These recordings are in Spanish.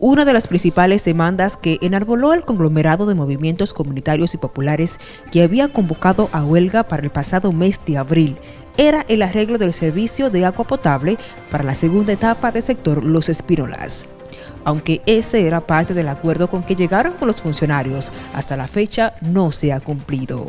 Una de las principales demandas que enarboló el conglomerado de movimientos comunitarios y populares que había convocado a huelga para el pasado mes de abril era el arreglo del servicio de agua potable para la segunda etapa del sector Los Espírolas. Aunque ese era parte del acuerdo con que llegaron con los funcionarios, hasta la fecha no se ha cumplido.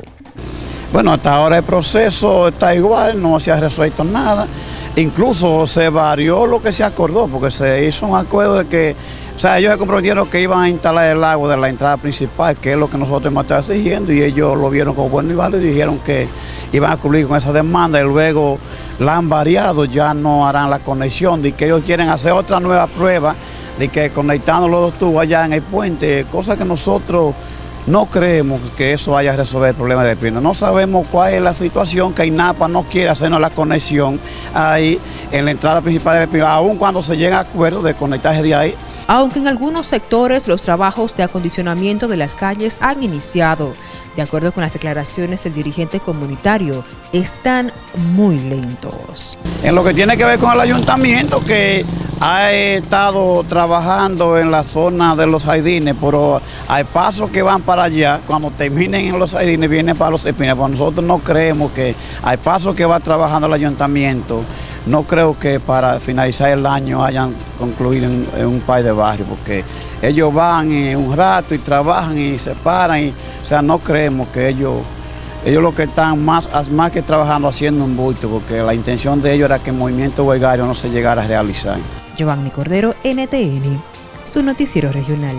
Bueno, hasta ahora el proceso está igual, no se ha resuelto nada. Incluso se varió lo que se acordó, porque se hizo un acuerdo de que o sea, ellos se comprometieron que iban a instalar el agua de la entrada principal, que es lo que nosotros hemos estado exigiendo, y ellos lo vieron como bueno y y dijeron que iban a cumplir con esa demanda y luego la han variado, ya no harán la conexión, de que ellos quieren hacer otra nueva prueba de que conectando los dos tubos allá en el puente, cosa que nosotros no creemos que eso vaya a resolver el problema del Pino. No sabemos cuál es la situación que INAPA no quiere hacernos la conexión ahí en la entrada principal del Pino, aun cuando se llega a acuerdo de conectarse de ahí aunque en algunos sectores los trabajos de acondicionamiento de las calles han iniciado. De acuerdo con las declaraciones del dirigente comunitario, están muy lentos. En lo que tiene que ver con el ayuntamiento, que ha estado trabajando en la zona de los jardines, pero al paso que van para allá, cuando terminen en los jardines, vienen para los espinas. Pues nosotros no creemos que al paso que va trabajando el ayuntamiento, no creo que para finalizar el año hayan concluido en, un país de barrio, porque ellos van un rato y trabajan y se paran, y, o sea, no creemos que ellos, ellos lo que están más, más que trabajando haciendo un bulto, porque la intención de ellos era que el movimiento huelgario no se llegara a realizar. Giovanni Cordero, NTN, su noticiero regional.